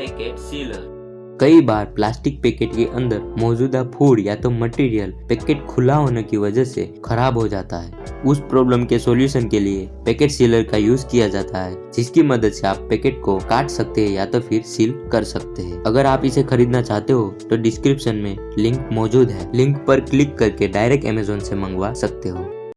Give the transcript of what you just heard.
Packet sealer कई बार plastic packet के अंदर मौजूदा फ़ूड या तो मटेरियल पैकेट खुला होने की वजह से खराब हो जाता है। उस प्रॉब्लम के सॉल्यूशन के लिए पैकेट सीलर का यूज़ किया जाता है, जिसकी मदद से आप पैकेट को काट सकते हैं या तो फिर सील कर सकते हैं। अगर आप इसे खरीदना चाहते हो तो डिस्क्रिप्शन में लिंक मौजूद है। लिंक पर क्लिक करके डायरेक्ट अमेजोन से मंगवा सकते हो।